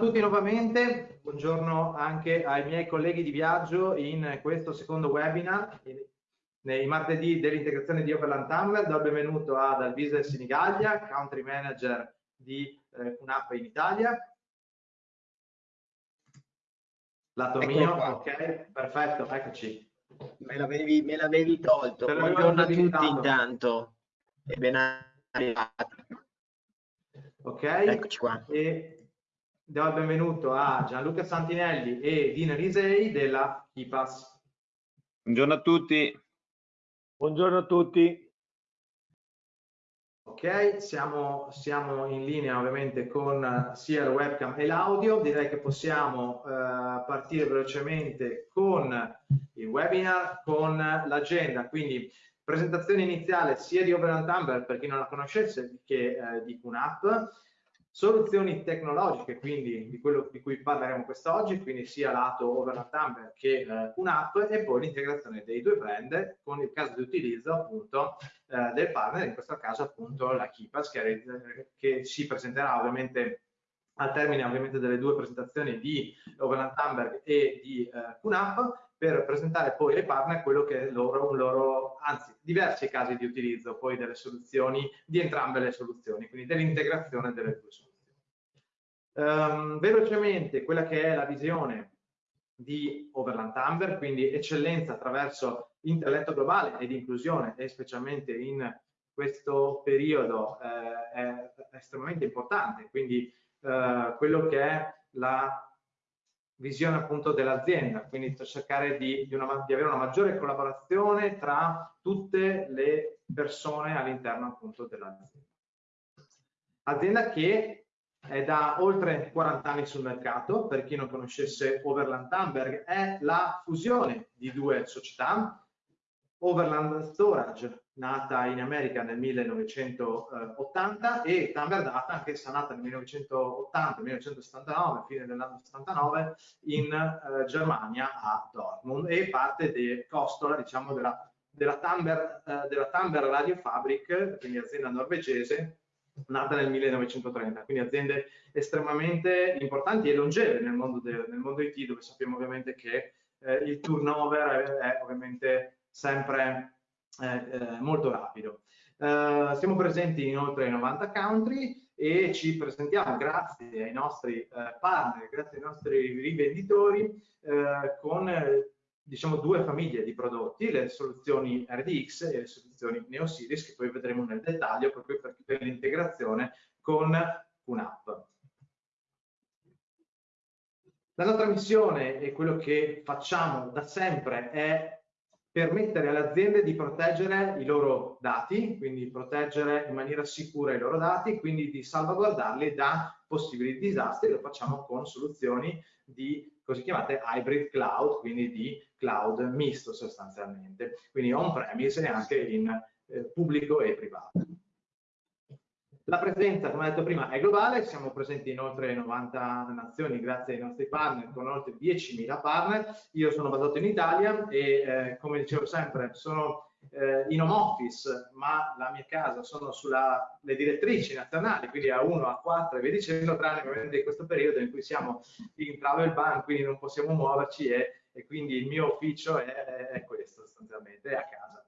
Tutti nuovamente, buongiorno anche ai miei colleghi di viaggio in questo secondo webinar, nei martedì dell'integrazione di Overland Tumbler. Do il benvenuto ad Alvise Sinigaglia, Country Manager di eh, UNAP in Italia. Lato Eccolo mio, qua. ok, perfetto, eccoci. Me l'avevi, tolto. Buongiorno a tutti intanto e ben arrivati. Ok, eccoci qua. E do il benvenuto a Gianluca Santinelli e Dino Risei della IPAS. Buongiorno a tutti. Buongiorno a tutti. Ok, siamo, siamo, in linea ovviamente con sia il webcam e l'audio, direi che possiamo eh, partire velocemente con il webinar, con l'agenda, quindi presentazione iniziale sia di Overland Tumblr per chi non la conoscesse che eh, di QNAP, soluzioni tecnologiche, quindi di quello di cui parleremo quest'oggi, quindi sia lato Overland Tumblr che eh, un'app e poi l'integrazione dei due brand con il caso di utilizzo appunto eh, del partner, in questo caso appunto la Kipas che, che si presenterà ovviamente al termine ovviamente delle due presentazioni di Overland Tumblr e di eh, QNAP per presentare poi ai partner quello che è loro, un loro, anzi diversi casi di utilizzo poi delle soluzioni, di entrambe le soluzioni, quindi dell'integrazione delle due soluzioni. Um, velocemente quella che è la visione di Overland Amber, quindi eccellenza attraverso intelletto globale ed inclusione e specialmente in questo periodo eh, è estremamente importante, quindi eh, quello che è la visione appunto dell'azienda, quindi cercare di, di, una, di, avere una maggiore collaborazione tra tutte le persone all'interno appunto dell'azienda. Azienda che è da oltre 40 anni sul mercato, per chi non conoscesse Overland Tamberg, è la fusione di due società, Overland Storage, nata in America nel 1980, e Tamber Data, anch'essa nata nel 1980-1979, fine dell'anno 79, in eh, Germania a Dortmund, e parte di costola, diciamo, della, della, Tamber, eh, della Tamber Radio Fabric, quindi azienda norvegese, nata nel 1930, quindi aziende estremamente importanti e longeve nel mondo, de, nel mondo IT, dove sappiamo ovviamente che eh, il turnover è, è ovviamente sempre eh, eh, molto rapido. Eh, siamo presenti in oltre 90 country e ci presentiamo grazie ai nostri eh, partner, grazie ai nostri rivenditori eh, con diciamo due famiglie di prodotti, le soluzioni RDX e le soluzioni NeoSeries che poi vedremo nel dettaglio proprio per, l'integrazione con un'app. La nostra missione e quello che facciamo da sempre è permettere alle aziende di proteggere i loro dati, quindi proteggere in maniera sicura i loro dati, quindi di salvaguardarli da possibili disastri, lo facciamo con soluzioni di così chiamate hybrid cloud, quindi di cloud misto sostanzialmente, quindi on-premise e anche in eh, pubblico e privato. La presenza, come detto prima, è globale, siamo presenti in oltre 90 nazioni grazie ai nostri partner, con oltre 10.000 partner. Io sono basato in Italia e, eh, come dicevo sempre, sono eh, in home office, ma la mia casa sono sulle direttrici nazionali, quindi a 1, a 4 e via dicendo, tranne ovviamente in questo periodo in cui siamo in travel ban, quindi non possiamo muoverci e, e quindi il mio ufficio è, è questo sostanzialmente, è a casa.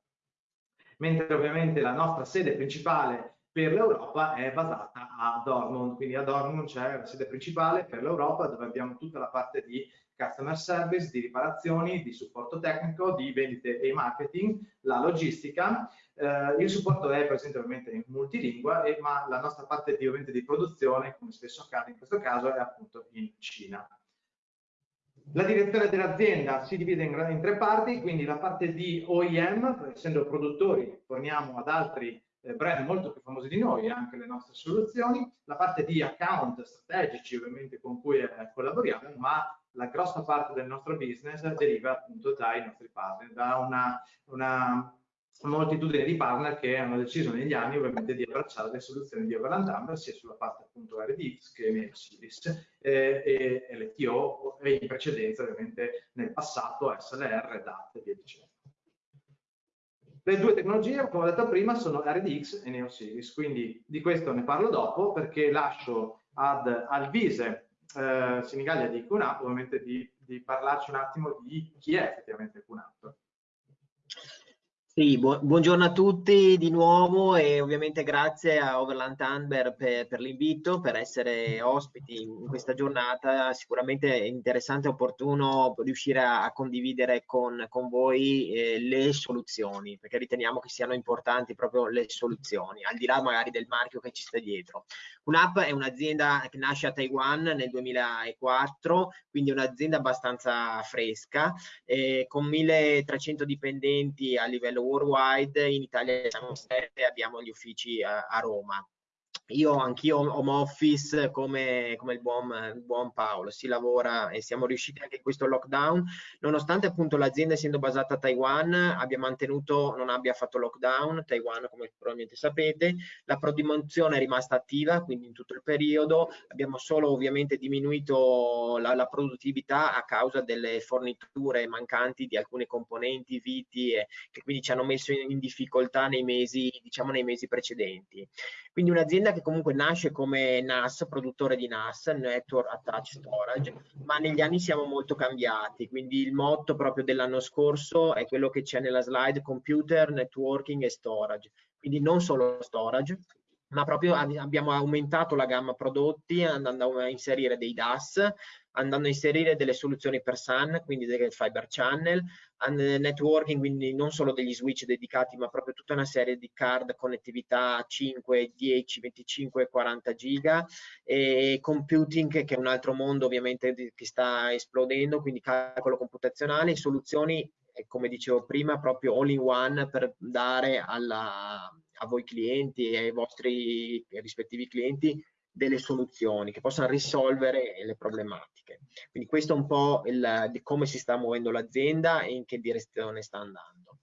Mentre ovviamente la nostra sede principale per l'Europa è basata a Dortmund, quindi a Dortmund c'è la sede principale per l'Europa dove abbiamo tutta la parte di customer service, di riparazioni, di supporto tecnico, di vendite e marketing, la logistica. Eh, il supporto è presente ovviamente in multilingua, e, ma la nostra parte di, ovviamente, di produzione, come spesso accade in questo caso, è appunto in Cina. La direzione dell'azienda si divide in, in, tre parti, quindi la parte di OEM, essendo produttori forniamo ad altri eh, brand molto più famosi di noi, anche le nostre soluzioni, la parte di account strategici ovviamente con cui eh, collaboriamo, ma la grossa parte del nostro business deriva appunto dai nostri partner, da una, una moltitudine di partner che hanno deciso negli anni ovviamente di abbracciare le soluzioni di Overland Amber sia sulla parte appunto RDX che Series eh, e LTO e in precedenza ovviamente nel passato SLR, DAT e via dicendo. Le due tecnologie, come ho detto prima, sono RDX e NeoSeries, quindi di questo ne parlo dopo perché lascio ad Alvise eh, Senigallia di QNAP, ovviamente di, di parlarci un attimo di chi è effettivamente QNAP. Sì, bu buongiorno a tutti di nuovo e ovviamente grazie a Overland Amber per, per l'invito, per essere ospiti in questa giornata. Sicuramente è interessante e opportuno riuscire a, a condividere con, con voi eh, le soluzioni, perché riteniamo che siano importanti proprio le soluzioni, al di là magari del marchio che ci sta dietro. UNAP è un'azienda che nasce a Taiwan nel 2004, quindi un'azienda abbastanza fresca, eh, con 1300 dipendenti a livello worldwide, in Italia siamo sette, abbiamo gli uffici a, a Roma io anch'io home office come, come il, buon, il, buon, Paolo, si lavora e siamo riusciti anche in questo lockdown, nonostante appunto l'azienda essendo basata a Taiwan abbia mantenuto, non abbia fatto lockdown, Taiwan come probabilmente sapete, la produzione è rimasta attiva, quindi in tutto il periodo abbiamo solo ovviamente diminuito la, la produttività a causa delle forniture mancanti di alcune componenti, viti, e, che quindi ci hanno messo in, in difficoltà nei mesi, diciamo nei mesi precedenti. Quindi un'azienda che comunque nasce come NAS, produttore di NAS, Network Attached Storage, ma negli anni siamo molto cambiati, quindi il motto proprio dell'anno scorso è quello che c'è nella slide, Computer, Networking e Storage. Quindi non solo storage, ma proprio abbiamo aumentato la gamma prodotti andando a inserire dei DAS, andando a inserire delle soluzioni per SAN, quindi delle fiber channel, networking, quindi non solo degli switch dedicati, ma proprio tutta una serie di card connettività 5, 10, 25, 40 giga e computing che è un altro mondo ovviamente che sta esplodendo, quindi calcolo computazionale, soluzioni come dicevo prima proprio all in one per dare alla, a voi clienti e ai vostri rispettivi clienti delle soluzioni che possano risolvere le problematiche. Quindi questo è un po' il, di come si sta muovendo l'azienda e in che direzione sta andando.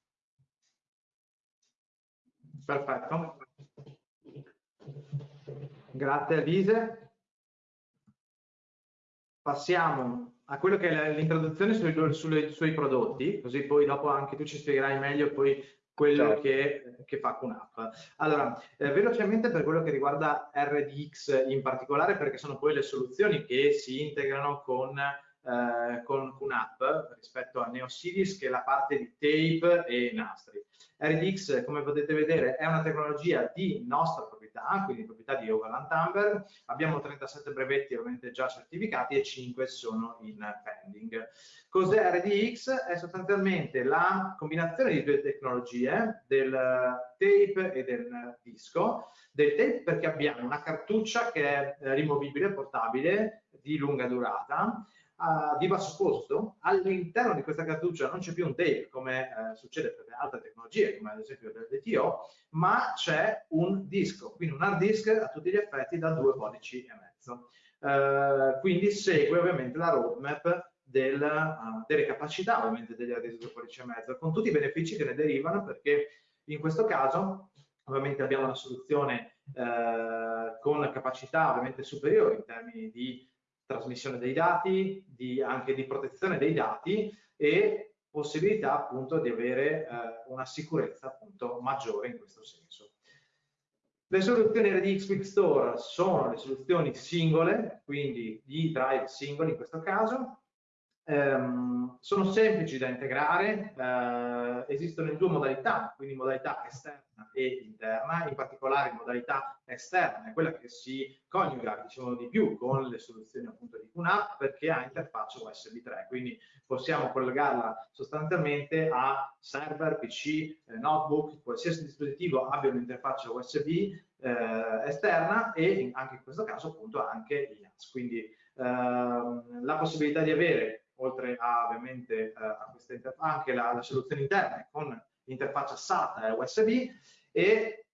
Perfetto. Grazie Elise. Passiamo a quello che è l'introduzione sui, sui, sui prodotti, così poi dopo anche tu ci spiegherai meglio poi quello certo. che, che, fa QNAP. Allora, eh, velocemente per quello che riguarda RDX in particolare, perché sono poi le soluzioni che si integrano con, eh, con QNAP rispetto a NeoSeries, che è la parte di tape e nastri. RDX, come potete vedere, è una tecnologia di nostra proprietà, quindi proprietà di Overland Amber. Abbiamo 37 brevetti ovviamente già certificati e 5 sono in pending. Cos'è RDX? È sostanzialmente la combinazione di due tecnologie, del tape e del disco. Del tape perché abbiamo una cartuccia che è rimovibile, portabile, di lunga durata, uh, di basso costo, all'interno di questa cartuccia non c'è più un tape come eh, succede per le altre tecnologie, come ad esempio del DTO, ma c'è un disco, quindi un hard disk a tutti gli effetti da due pollici e mezzo. Uh, quindi segue ovviamente la roadmap del, uh, delle capacità ovviamente degli hard disk 2 pollici e mezzo, con tutti i benefici che ne derivano perché in questo caso ovviamente abbiamo una soluzione eh, con capacità ovviamente superiori in termini di trasmissione dei dati, di, anche di protezione dei dati e possibilità appunto di avere eh, una sicurezza appunto maggiore in questo senso. Le soluzioni RDX Quick Store sono le soluzioni singole, quindi gli drive singoli in questo caso, ehm, sono semplici da integrare, eh, esistono in due modalità, quindi modalità esterna e interna, in particolare modalità esterna, è quella che si coniuga diciamo di più con le soluzioni appunto di QNAP perché ha interfaccia USB 3, quindi possiamo collegarla sostanzialmente a server, PC, eh, notebook, qualsiasi dispositivo abbia un'interfaccia USB eh, esterna e anche in questo caso appunto anche NAS. Quindi ehm, la possibilità di avere oltre a ovviamente eh, a questa anche la, la soluzione interna con interfaccia SATA e USB e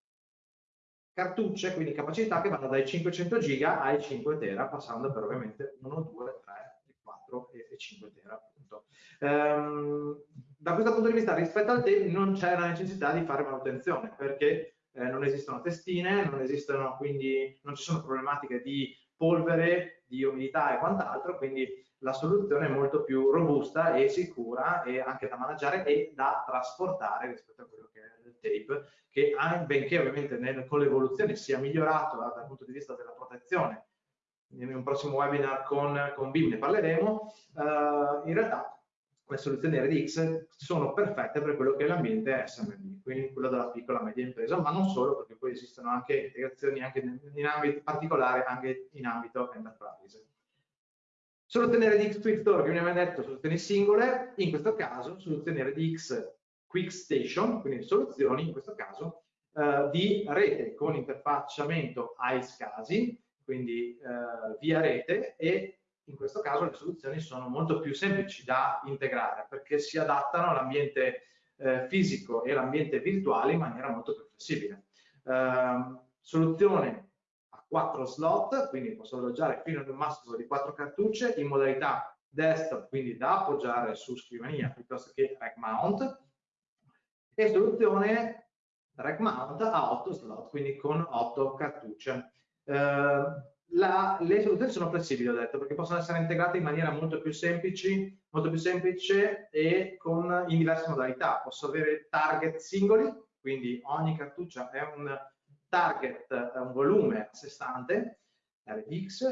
cartucce, quindi capacità che vanno dai 500 giga ai 5 tera, passando per ovviamente 1, 2, 3, 4 e 5 tera appunto. Ehm, da questo punto di vista rispetto al tape non c'è la necessità di fare manutenzione perché eh, non esistono testine, non esistono quindi non ci sono problematiche di polvere, di umidità e quant'altro, quindi la soluzione è molto più robusta e sicura e anche da maneggiare e da trasportare rispetto a quello che è il tape, che benché ovviamente nel, con l'evoluzione sia migliorato dal punto di vista della protezione in un prossimo webinar con, con BIM ne parleremo, uh, in realtà le soluzioni RDX sono perfette per quello che è l'ambiente SMB, quindi quello della piccola e media impresa, ma non solo, perché poi esistono anche integrazioni anche in ambito particolare, anche in ambito enterprise. Soluzioni RDX Quick Store, che abbiamo detto, soluzioni singole, in questo caso soluzioni RDX Quick Station, quindi soluzioni in questo caso eh, di rete con interfacciamento ai scasi, quindi eh, via rete e in questo caso le soluzioni sono molto più semplici da integrare perché si adattano all'ambiente eh, fisico e all'ambiente virtuale in maniera molto più flessibile. Eh, soluzione 4 slot, quindi posso alloggiare fino ad un massimo di 4 cartucce in modalità desktop, quindi da appoggiare su scrivania piuttosto che rack mount, e soluzione rack mount a 8 slot, quindi con 8 cartucce. Eh, la, le soluzioni sono flessibili, ho detto, perché possono essere integrate in maniera molto più, semplici, molto più semplice e con, in diverse modalità. Posso avere target singoli, quindi ogni cartuccia è un target, è un volume a sé stante, RDX,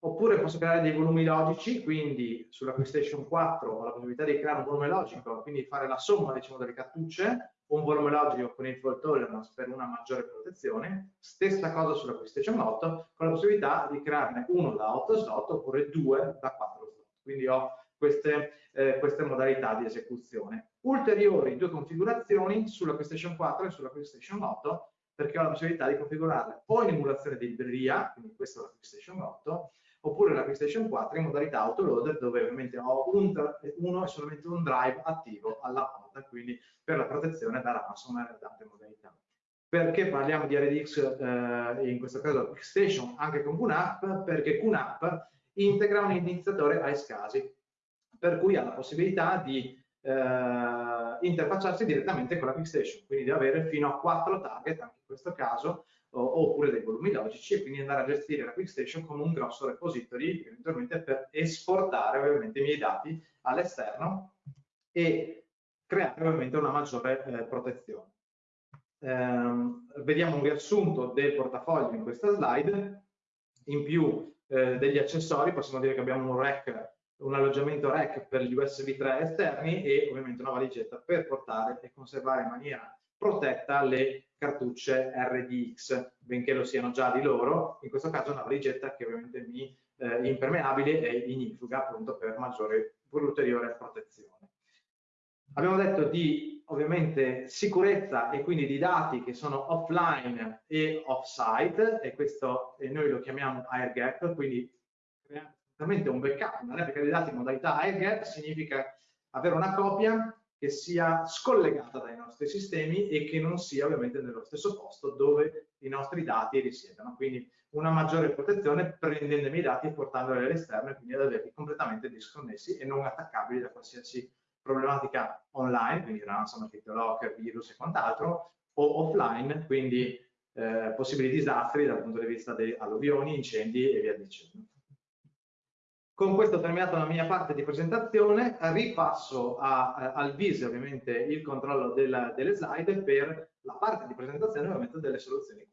oppure posso creare dei volumi logici, quindi sulla PlayStation 4 ho la possibilità di creare un volume logico, quindi fare la somma diciamo, delle cartucce, un volume logico con il fault tolerance per una maggiore protezione, stessa cosa sulla PlayStation 8, con la possibilità di crearne uno da 8 slot oppure due da 4 slot. Quindi ho queste, eh, queste modalità di esecuzione. Ulteriori due configurazioni sulla PlayStation 4 e sulla PlayStation 8 perché ho la possibilità di configurarle o in emulazione di libreria, quindi questa è la PlayStation 8, oppure la PlayStation 4 in modalità autoloader dove ovviamente ho un, uno e solamente un drive attivo alla volta, quindi per la protezione da ransomware e da altre modalità. Perché parliamo di RDX eh, in questo caso PlayStation anche con QNAP? Perché QNAP integra un iniziatore a scasi, per cui ha la possibilità di eh, interfacciarsi direttamente con la PlayStation, quindi di avere fino a 4 target, anche questo caso, oppure dei volumi logici e quindi andare a gestire la QuickStation come un grosso repository eventualmente per esportare ovviamente i miei dati all'esterno e creare ovviamente una maggiore eh, protezione. Eh, vediamo un riassunto del portafoglio in questa slide, in più eh, degli accessori possiamo dire che abbiamo un rack un alloggiamento rack per gli USB 3 esterni e ovviamente una valigetta per portare e conservare in maniera protetta le cartucce RDX, benché lo siano già di loro, in questo caso una valigetta che ovviamente mi eh, impermeabile e ignifuga appunto per maggiore, per ulteriore protezione. Abbiamo detto di ovviamente sicurezza e quindi di dati che sono offline e off-site e questo e noi lo chiamiamo air gap, quindi un backup, una replica dei dati in modalità air gap significa avere una copia che sia scollegata dai nostri sistemi e che non sia ovviamente nello stesso posto dove i nostri dati risiedono. Quindi una maggiore protezione prendendo i dati e portandoli all'esterno e quindi ad averli completamente disconnessi e non attaccabili da qualsiasi problematica online, quindi ransomware, locker, virus e quant'altro, o offline, quindi eh, possibili disastri dal punto di vista di alluvioni, incendi e via dicendo. Con questo ho terminato la mia parte di presentazione, ripasso a, a, al viso ovviamente il controllo della, delle slide per la parte di presentazione ovviamente delle soluzioni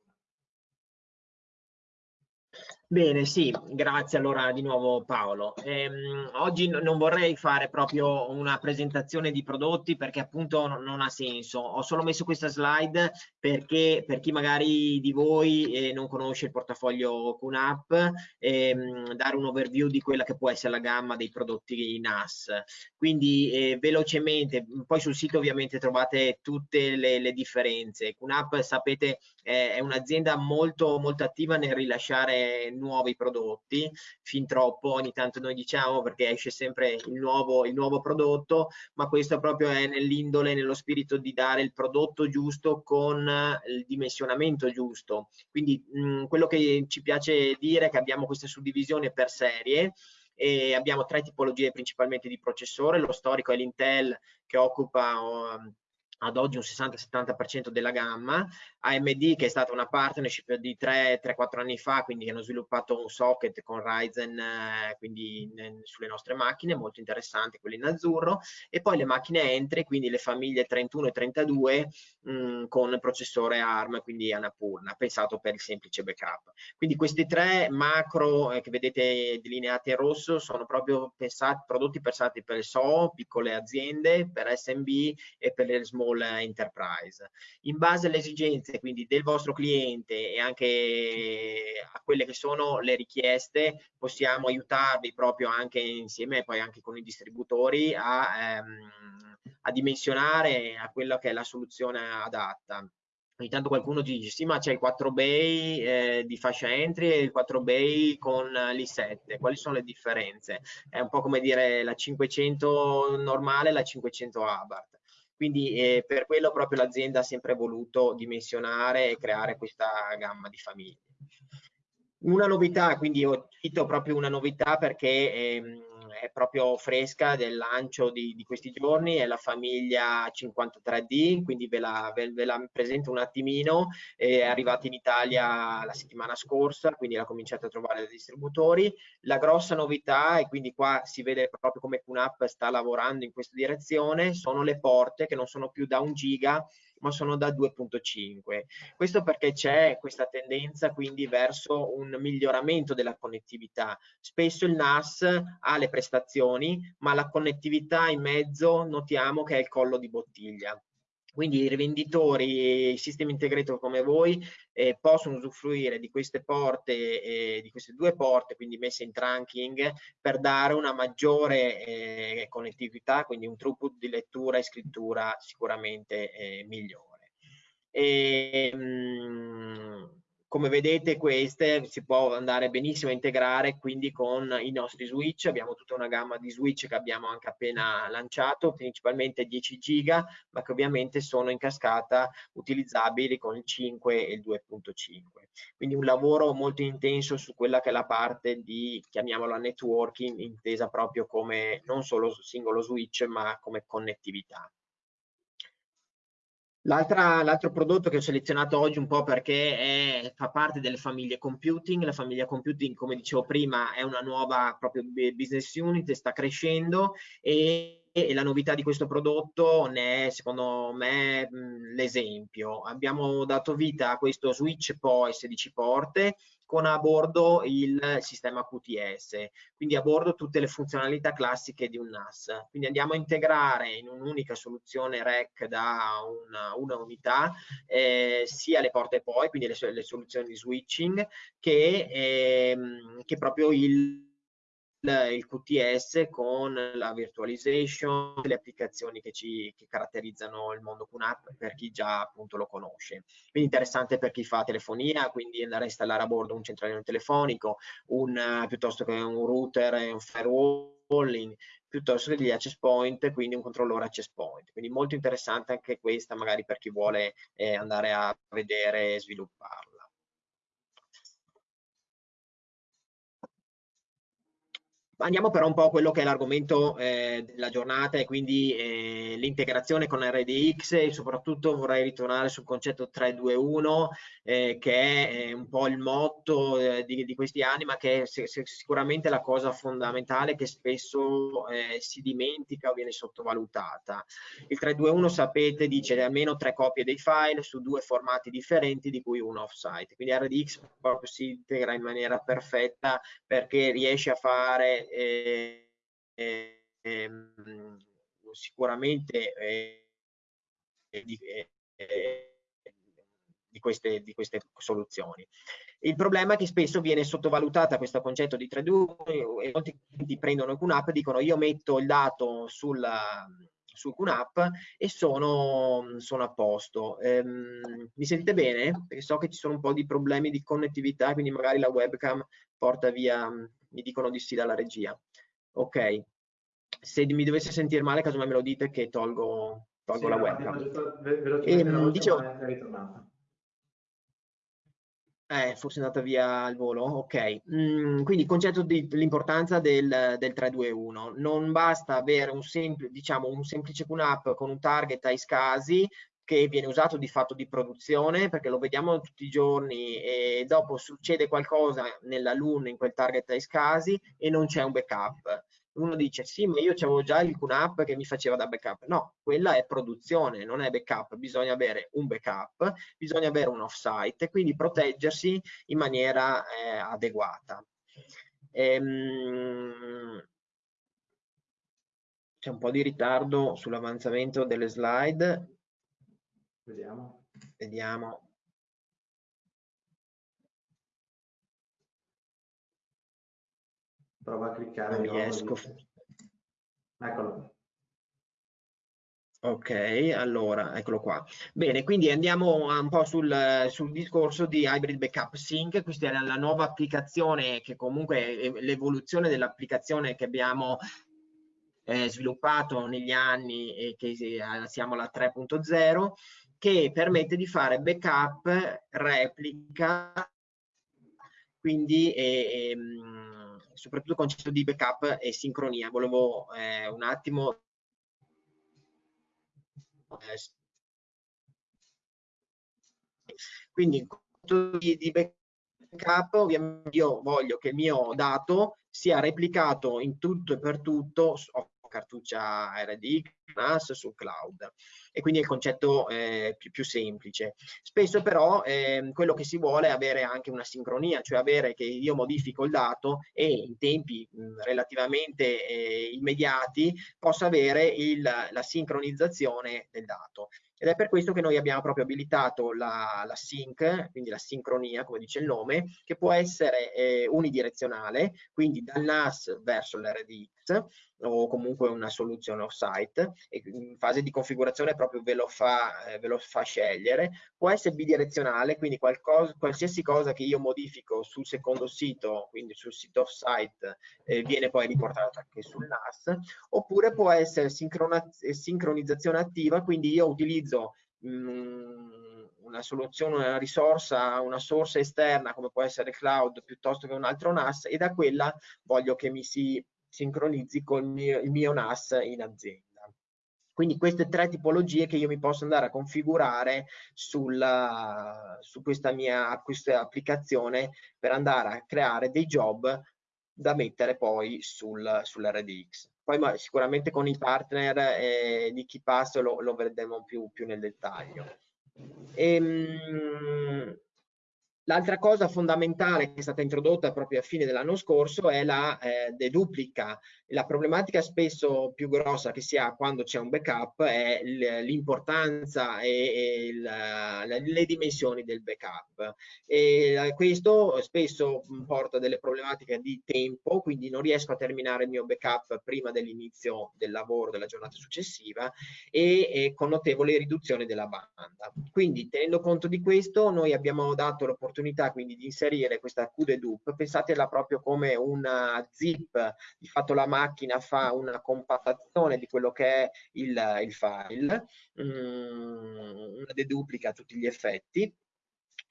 Bene, sì, grazie allora di nuovo Paolo. Ehm, oggi non vorrei fare proprio una presentazione di prodotti perché appunto non ha senso. Ho solo messo questa slide perché per chi magari di voi eh, non conosce il portafoglio QNAP, ehm, dare un overview di quella che può essere la gamma dei prodotti NAS. Quindi eh, velocemente, poi sul sito ovviamente trovate tutte le, le differenze. QNAP sapete eh, è un'azienda molto, molto attiva nel rilasciare nuovi prodotti, fin troppo ogni tanto noi diciamo perché esce sempre il nuovo, il nuovo prodotto, ma questo proprio è nell'indole, nello spirito di dare il prodotto giusto con il dimensionamento giusto. Quindi mh, quello che ci piace dire è che abbiamo questa suddivisione per serie e abbiamo tre tipologie principalmente di processore, lo storico è l'Intel che occupa um, ad oggi un 60-70% della gamma, AMD che è stata una partnership di 3-4 anni fa, quindi hanno sviluppato un socket con Ryzen eh, quindi sulle nostre macchine, molto interessante, quello in azzurro, e poi le macchine entry, quindi le famiglie 31 e 32 mh, mm, con processore ARM, quindi Annapurna, pensato per il semplice backup. Quindi questi tre macro eh, che vedete delineati in rosso sono proprio pensati, prodotti pensati per il SO, piccole aziende, per SMB e per le small small enterprise. In base alle esigenze quindi del vostro cliente e anche a quelle che sono le richieste, possiamo aiutarvi proprio anche insieme poi anche con i distributori a, ehm, a dimensionare a quella che è la soluzione adatta. Ogni tanto qualcuno dice sì ma c'è il 4 bay eh, di fascia entry e il 4 bay con l'i7 quali sono le differenze? È un po' come dire la 500 normale e la 500 Abarth quindi eh, per quello proprio l'azienda ha sempre voluto dimensionare e creare questa gamma di famiglie. Una novità, quindi ho cito proprio una novità perché ehm, è proprio fresca del lancio di, di, questi giorni, è la famiglia 53D, quindi ve la, ve, ve la presento un attimino, è arrivata in Italia la settimana scorsa, quindi la cominciate a trovare dai distributori. La grossa novità, e quindi qua si vede proprio come QNAP sta lavorando in questa direzione, sono le porte che non sono più da un giga, ma sono da 2.5. Questo perché c'è questa tendenza quindi verso un miglioramento della connettività. Spesso il NAS ha le prestazioni, ma la connettività in mezzo notiamo che è il collo di bottiglia. Quindi i rivenditori e i sistemi integrator come voi eh, possono usufruire di queste porte, eh, di queste due porte, quindi messe in trunking, per dare una maggiore eh, connettività, quindi un throughput di lettura e scrittura sicuramente eh, migliore. E, mh, mm, come vedete queste si può andare benissimo a integrare quindi con i nostri switch, abbiamo tutta una gamma di switch che abbiamo anche appena lanciato, principalmente 10 giga, ma che ovviamente sono in cascata utilizzabili con il 5 e il 2.5. Quindi un lavoro molto intenso su quella che è la parte di, chiamiamola networking, intesa proprio come non solo singolo switch, ma come connettività. L'altro prodotto che ho selezionato oggi un po' perché è, fa parte delle famiglie computing, la famiglia computing come dicevo prima è una nuova proprio business unit, sta crescendo e e la novità di questo prodotto ne è secondo me l'esempio. Abbiamo dato vita a questo switch POE 16 porte con a bordo il sistema QTS, quindi a bordo tutte le funzionalità classiche di un NAS. Quindi andiamo a integrare in un'unica soluzione REC da una, una unità eh, sia le porte POE, quindi le, le soluzioni di switching, che, eh, che proprio il il QTS con la virtualization, le applicazioni che ci che caratterizzano il mondo QNAP per chi già appunto lo conosce. Quindi interessante per chi fa telefonia, quindi andare a installare a bordo un centralino telefonico, un, piuttosto che un router e un firewalling, piuttosto che degli access point, quindi un controllore access point. Quindi molto interessante anche questa magari per chi vuole eh, andare a vedere e svilupparla. Andiamo però un po' a quello che è l'argomento eh, della giornata e quindi eh, l'integrazione con RDX e soprattutto vorrei ritornare sul concetto 321 eh, che è un po' il motto eh, di, di, questi anni ma che è sicuramente la cosa fondamentale che spesso eh, si dimentica o viene sottovalutata. Il 321 sapete dice almeno tre copie dei file su due formati differenti di cui uno offsite, quindi RDX proprio si integra in maniera perfetta perché riesce a fare eh, eh, sicuramente eh, di, eh, di, queste, di, queste, soluzioni. Il problema è che spesso viene sottovalutata questo concetto di 3D e molti clienti prendono QNAP e dicono io metto il dato sulla, sul QNAP e sono, sono a posto. Ehm, mi sentite bene? Perché so che ci sono un po' di problemi di connettività, quindi magari la webcam porta via mi dicono di sì dalla regia. Ok, se mi dovesse sentire male, casomai me lo dite che tolgo, tolgo sì, la webcam. Ve, lo ehm, dicevo, Eh, forse è andata via il volo, ok. Mm, quindi il concetto dell'importanza del, del 321. Non basta avere un, sempl diciamo, un semplice QNAP con un target ai scasi che viene usato di fatto di produzione perché lo vediamo tutti i giorni e dopo succede qualcosa nella LUN in quel target ai scasi e non c'è un backup. Uno dice sì ma io avevo già il QNAP che mi faceva da backup. No quella è produzione non è backup. Bisogna avere un backup bisogna avere un offsite e quindi proteggersi in maniera eh, adeguata. Ehm, c'è un po' di ritardo sull'avanzamento delle slide vediamo vediamo Prova a cliccare. Non riesco. Eccolo. Ok, allora, eccolo qua. Bene, quindi andiamo un po' sul, sul, discorso di Hybrid Backup Sync. Questa è la nuova applicazione che comunque è l'evoluzione dell'applicazione che abbiamo eh, sviluppato negli anni e che eh, siamo alla 3.0 che permette di fare backup, replica, quindi eh, ehm, soprattutto il concetto di backup e sincronia. Volevo eh, un attimo quindi in concetto di, di backup ovviamente io voglio che il mio dato sia replicato in tutto e per tutto cartuccia RDX, NAS sul cloud e quindi è il concetto eh, più, più, semplice. Spesso però eh, quello che si vuole è avere anche una sincronia, cioè avere che io modifico il dato e in tempi mh, relativamente eh, immediati possa avere il, la sincronizzazione del dato. Ed è per questo che noi abbiamo proprio abilitato la, la sync, quindi la sincronia, come dice il nome, che può essere eh, unidirezionale, quindi dal NAS verso l'RDX, o comunque una soluzione off-site in fase di configurazione proprio ve lo, fa, eh, ve lo fa scegliere. Può essere bidirezionale, quindi qualcosa, qualsiasi cosa che io modifico sul secondo sito, quindi sul sito off-site, eh, viene poi riportato anche sul NAS, oppure può essere sincronizzazione attiva, quindi io utilizzo mm, una soluzione, una risorsa, una source esterna come può essere cloud piuttosto che un altro NAS e da quella voglio che mi si sincronizzi con il mio, il mio NAS in azienda. Quindi queste tre tipologie che io mi posso andare a configurare sulla, su questa mia questa applicazione per andare a creare dei job da mettere poi sul, sull'RDX. Poi ma, sicuramente con i partner eh, di KeePass lo, lo vedremo più, più nel dettaglio. Ehm, L'altra cosa fondamentale che è stata introdotta proprio a fine dell'anno scorso è la eh, deduplica. La problematica spesso più grossa che si ha quando c'è un backup è l'importanza e, e il, le dimensioni del backup. E questo spesso porta delle problematiche di tempo, quindi non riesco a terminare il mio backup prima dell'inizio del lavoro della giornata successiva e, e con notevole riduzione della banda. Quindi tenendo conto di questo noi abbiamo dato l'opportunità l'opportunità quindi di inserire questa QDedup, pensatela proprio come una zip, di fatto la macchina fa una compattazione di quello che è il, il file, um, una deduplica a tutti gli effetti,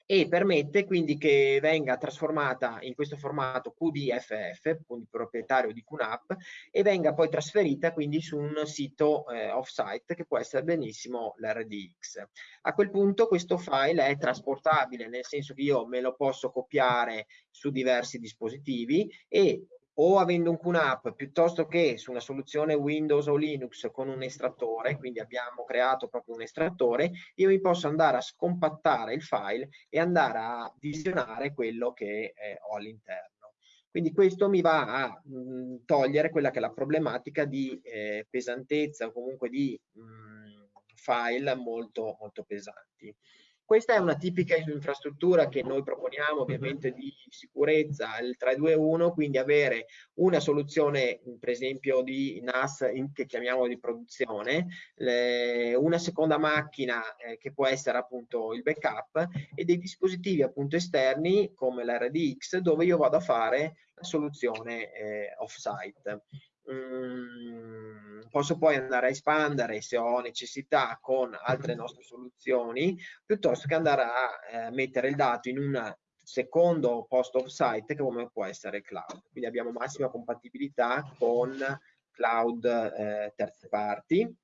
e permette quindi che venga trasformata in questo formato QDFF, quindi proprietario di QNAP, e venga poi trasferita quindi su un sito eh, off-site che può essere benissimo l'RDX. A quel punto questo file è trasportabile, nel senso che io me lo posso copiare su diversi dispositivi e o avendo un QNAP piuttosto che su una soluzione Windows o Linux con un estrattore, quindi abbiamo creato proprio un estrattore, io mi posso andare a scompattare il file e andare a visionare quello che eh, ho all'interno. Quindi questo mi va a mh, mm, togliere quella che è la problematica di eh, pesantezza o comunque di mh, mm, file molto, molto pesanti. Questa è una tipica infrastruttura che noi proponiamo ovviamente di sicurezza, il 321, quindi avere una soluzione per esempio di NAS in, che chiamiamo di produzione, le, una seconda macchina eh, che può essere appunto il backup e dei dispositivi appunto esterni come l'RDX dove io vado a fare la soluzione eh, off-site. Mm, posso poi andare a espandere se ho necessità con altre nostre soluzioni piuttosto che andare a eh, mettere il dato in una secondo post of site come può essere cloud. Quindi abbiamo massima compatibilità con cloud eh, terze parti.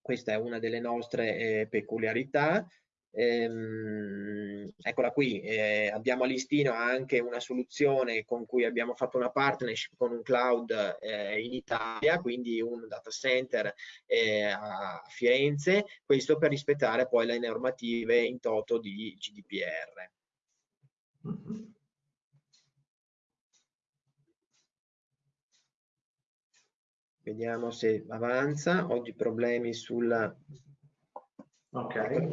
Questa è una delle nostre eh, peculiarità. Ehm, eccola qui, eh, abbiamo a listino anche una soluzione con cui abbiamo fatto una partnership con un cloud eh, in Italia, quindi un data center eh, a Firenze, questo per rispettare poi le normative in toto di GDPR. Vediamo se avanza. Oggi problemi sul Ok.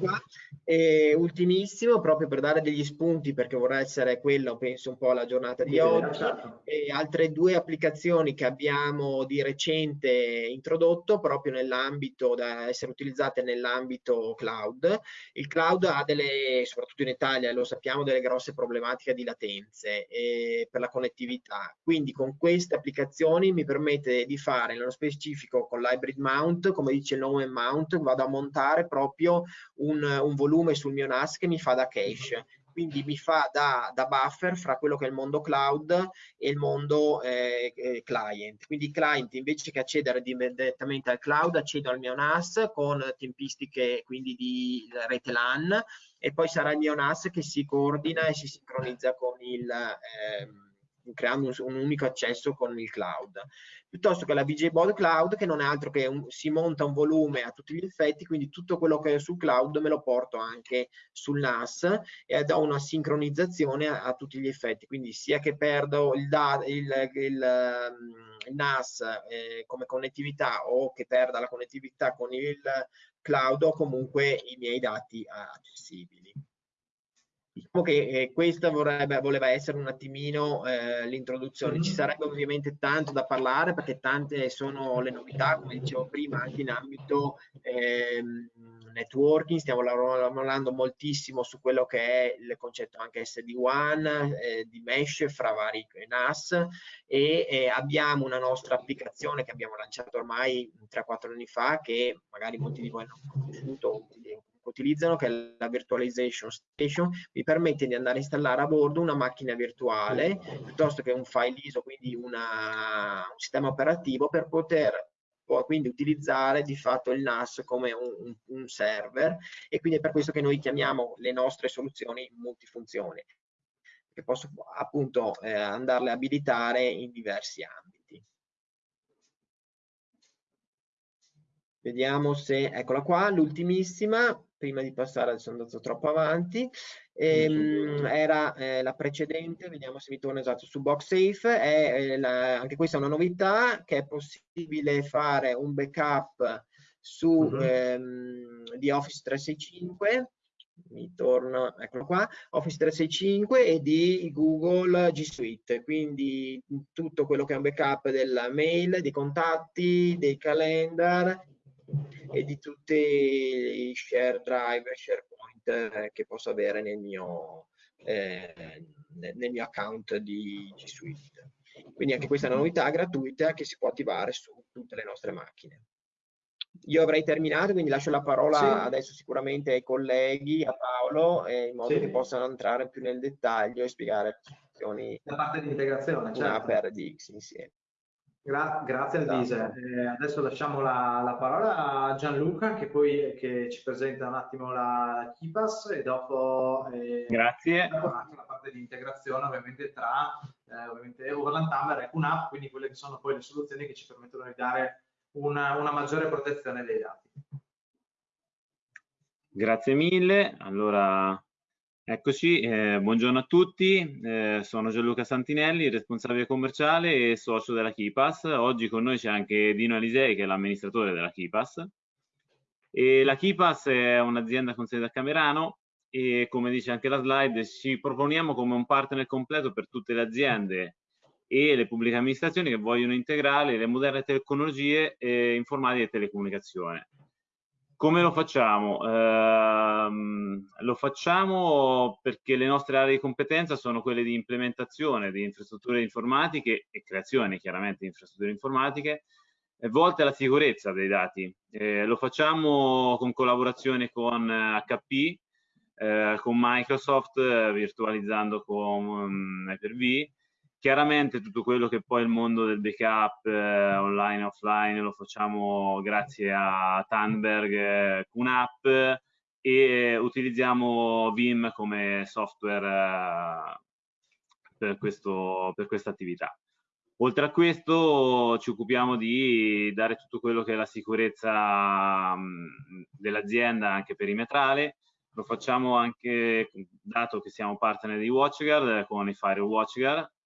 E ultimissimo, proprio per dare degli spunti, perché vorrà essere quello, penso, un po' la giornata di oggi, certo. e altre due applicazioni che abbiamo di recente introdotto proprio nell'ambito da essere utilizzate nell'ambito cloud. Il cloud ha delle, soprattutto in Italia, lo sappiamo, delle grosse problematiche di latenze eh, per la connettività. Quindi con queste applicazioni mi permette di fare, nello specifico con l'hybrid mount, come dice il nome mount, vado a montare proprio io un, un volume sul mio NAS che mi fa da cache quindi mi fa da, da, buffer fra quello che è il mondo cloud e il mondo eh, eh client. Quindi il client invece che accedere direttamente al cloud accedo al mio NAS con tempistiche quindi di rete LAN e poi sarà il mio NAS che si coordina e si sincronizza con il eh, creando un, un, unico accesso con il cloud piuttosto che la VJ Board Cloud che non è altro che un, si monta un volume a tutti gli effetti, quindi tutto quello che è sul cloud me lo porto anche sul NAS e do una sincronizzazione a, a tutti gli effetti, quindi sia che perdo il, il, il, ehm, il NAS eh, come connettività o che perda la connettività con il cloud o comunque i miei dati accessibili. Diciamo che eh, questa vorrebbe, voleva essere un attimino eh, l'introduzione. Ci sarebbe ovviamente tanto da parlare perché tante sono le novità, come dicevo prima, anche in ambito eh, networking. Stiamo lavorando moltissimo su quello che è il concetto anche SD1, eh, di mesh fra vari NAS e abbiamo una nostra applicazione che abbiamo lanciato ormai 3-4 anni fa che magari molti di voi hanno conosciuto utilizzano, che è la Virtualization Station, mi permette di andare a installare a bordo una macchina virtuale piuttosto che un file ISO, quindi una, un sistema operativo per poter quindi utilizzare di fatto il NAS come un, un, server e quindi è per questo che noi chiamiamo le nostre soluzioni multifunzioni che posso appunto eh, andarle a abilitare in diversi ambiti. Vediamo se, eccola qua, l'ultimissima, prima di passare, sono andato troppo avanti, ehm, era eh, la precedente, vediamo se mi torna esatto, su BoxSafe, è, eh, la, anche questa è una novità, che è possibile fare un backup su, mhm. -huh. ehm, di Office 365, mi torna, eccolo qua, Office 365 e di Google G Suite, quindi tutto quello che è un backup della mail, dei contatti, dei calendar e di tutti i share drive, SharePoint eh, che posso avere nel mio, eh, nel mio account di G Suite. Quindi anche questa è una novità gratuita che si può attivare su tutte le nostre macchine. Io avrei terminato, quindi lascio la parola sì. adesso sicuramente ai colleghi, a Paolo, eh, in modo sì. che possano entrare più nel dettaglio e spiegare le funzioni. La parte di integrazione, certo. per DX insieme. Gra grazie Elvise. Esatto. Eh, adesso lasciamo la, la, parola a Gianluca che poi che ci presenta un attimo la KIPAS e dopo, eh, grazie. dopo la parte di integrazione ovviamente tra eh, ovviamente Overland Tamber e QNAP, quindi quelle che sono poi le soluzioni che ci permettono di dare una, una maggiore protezione dei dati. Grazie mille. Allora Eccoci, eh, buongiorno a tutti, eh, sono Gianluca Santinelli, responsabile commerciale e socio della KIPAS. Oggi con noi c'è anche Dino Alisei che è l'amministratore della KIPAS. La KIPAS è un'azienda con sede a Camerano e come dice anche la slide ci proponiamo come un partner completo per tutte le aziende e le pubbliche amministrazioni che vogliono integrare le moderne tecnologie eh, informatica e telecomunicazione. Come lo facciamo? Eh, lo facciamo perché le nostre aree di competenza sono quelle di implementazione di infrastrutture informatiche e creazione chiaramente di infrastrutture informatiche volte alla sicurezza dei dati. Eh, lo facciamo con collaborazione con HP, eh, con Microsoft, eh, virtualizzando con um, Hyper-V. Chiaramente tutto quello che poi il mondo del backup eh, online e offline lo facciamo grazie a Tandberg eh, QNAP e utilizziamo Vim come software eh, per, questo, per questa attività. Oltre a questo ci occupiamo di dare tutto quello che è la sicurezza dell'azienda anche perimetrale, lo facciamo anche dato che siamo partner di WatchGuard con i Fire WatchGuard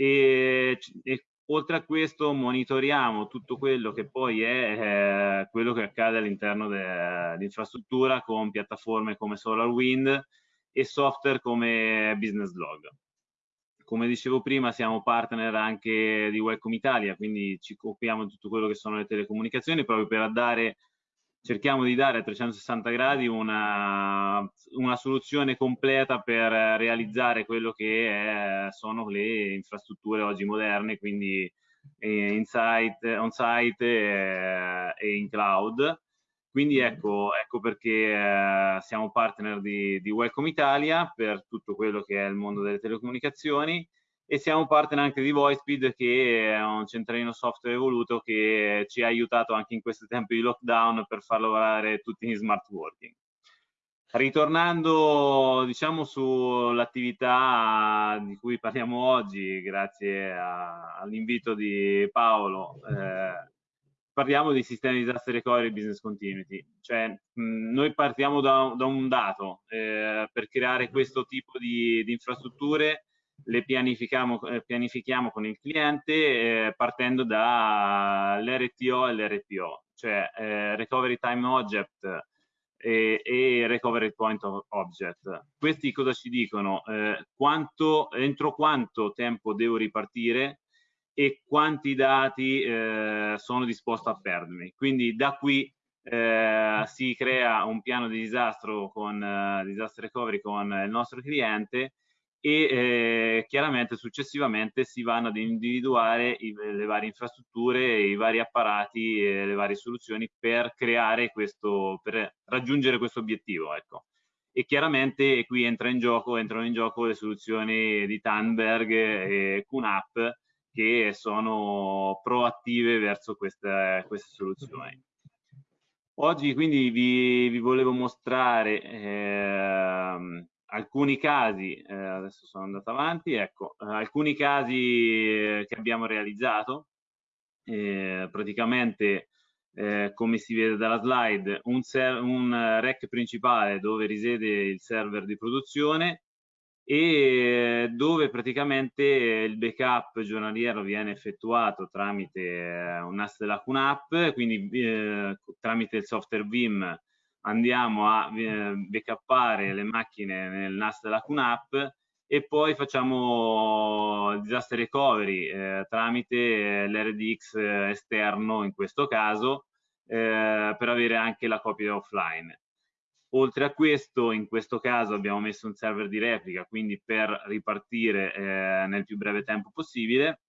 e, e, oltre a questo monitoriamo tutto quello che poi è eh, quello che accade all'interno dell'infrastruttura con piattaforme come SolarWind e software come Business Log. Come dicevo prima siamo partner anche di Welcome Italia, quindi ci occupiamo di tutto quello che sono le telecomunicazioni proprio per dare cerchiamo di dare a 360 gradi una, una soluzione completa per realizzare quello che è, sono le infrastrutture oggi moderne, quindi eh, in site, on site eh, e in cloud. Quindi mm-hmm. ecco, ecco perché eh, siamo partner di, di Welcome Italia per tutto quello che è il mondo delle telecomunicazioni e siamo partner anche di VoiceSpeed che è un centralino software evoluto che ci ha aiutato anche in questi tempi di lockdown per far lavorare tutti in smart working. Ritornando diciamo sull'attività di cui parliamo oggi, grazie all'invito di Paolo, eh, parliamo di sistemi di disaster recovery e business continuity. Cioè, mh, noi partiamo da, da un dato eh, per creare questo tipo di, di infrastrutture le pianifichiamo, eh, pianifichiamo con il cliente eh, partendo dall'RTO e l'RPO, cioè eh, Recovery Time Object e, e, Recovery Point Object. Questi cosa ci dicono? Eh, quanto, entro quanto tempo devo ripartire e quanti dati eh, sono disposto a perdermi. Quindi da qui eh, si crea un piano di disastro con disaster recovery con il nostro cliente e eh, chiaramente successivamente si vanno ad individuare i, le varie infrastrutture, i vari apparati e le varie soluzioni per creare questo, per raggiungere questo obiettivo. Ecco. E chiaramente qui entra in gioco, entrano in gioco le soluzioni di Tandberg e QNAP che sono proattive verso queste, queste soluzioni. Oggi quindi vi, vi volevo mostrare eh, alcuni casi, eh, adesso sono andato avanti, ecco, eh, alcuni casi eh, che abbiamo realizzato, eh, praticamente eh, come si vede dalla slide, un, un rack principale dove risiede il server di produzione e dove praticamente il backup giornaliero viene effettuato tramite un NAS della QNAP, quindi eh, tramite il software Vim andiamo a eh, backuppare le macchine nel NAS della QNAP e poi facciamo disaster recovery eh, tramite eh, l'RDX eh, esterno in questo caso eh, per avere anche la copia offline. Oltre a questo, in questo caso abbiamo messo un server di replica, quindi per ripartire eh, nel più breve tempo possibile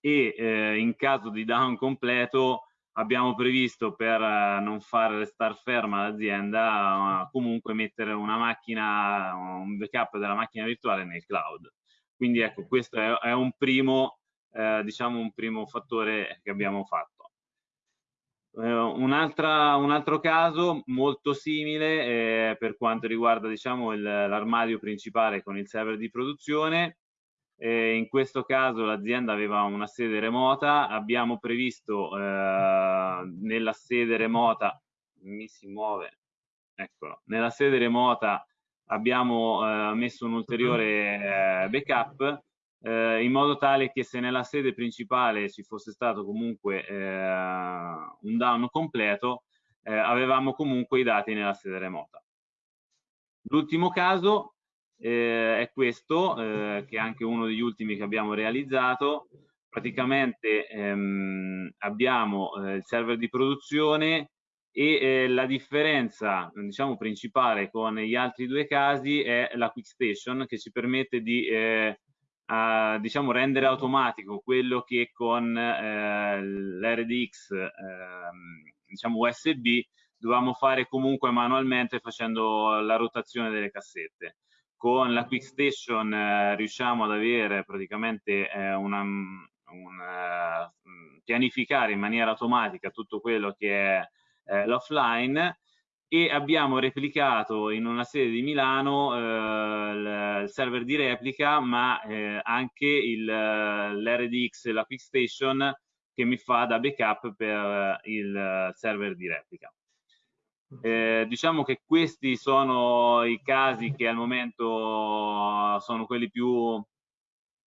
e in caso di down completo abbiamo previsto per eh, non far restare ferma l'azienda comunque mettere una macchina, un backup della macchina virtuale nel cloud. Quindi ecco, questo è, un primo, eh, diciamo un primo fattore che abbiamo fatto. Eh, un, un, altro caso molto simile eh, per quanto riguarda diciamo, l'armadio principale con il server di produzione eh, in questo caso l'azienda aveva una sede remota, abbiamo previsto eh, nella sede remota, mi si muove, eccolo, nella sede remota abbiamo eh, messo un ulteriore eh, backup eh, in modo tale che se nella sede principale ci fosse stato comunque eh, un down completo, avevamo comunque i dati nella sede remota. L'ultimo caso eh, è questo, eh, che è anche uno degli ultimi che abbiamo realizzato. Praticamente ehm, abbiamo eh, il server di produzione e eh, la differenza diciamo, principale con gli altri due casi è la Quick Station che ci permette di eh, a, diciamo, rendere automatico quello che con eh, l'RDX ehm, diciamo USB dovevamo fare comunque manualmente facendo la rotazione delle cassette. Con la Quick Station eh, riusciamo ad avere praticamente eh, una, un, uh, pianificare in maniera automatica tutto quello che è eh, l'offline e abbiamo replicato in una sede di Milano eh, il server di replica ma eh, anche l'RDX e la Quick Station che mi fa da backup per il server di replica. Eh, diciamo che questi sono i casi che al momento sono quelli più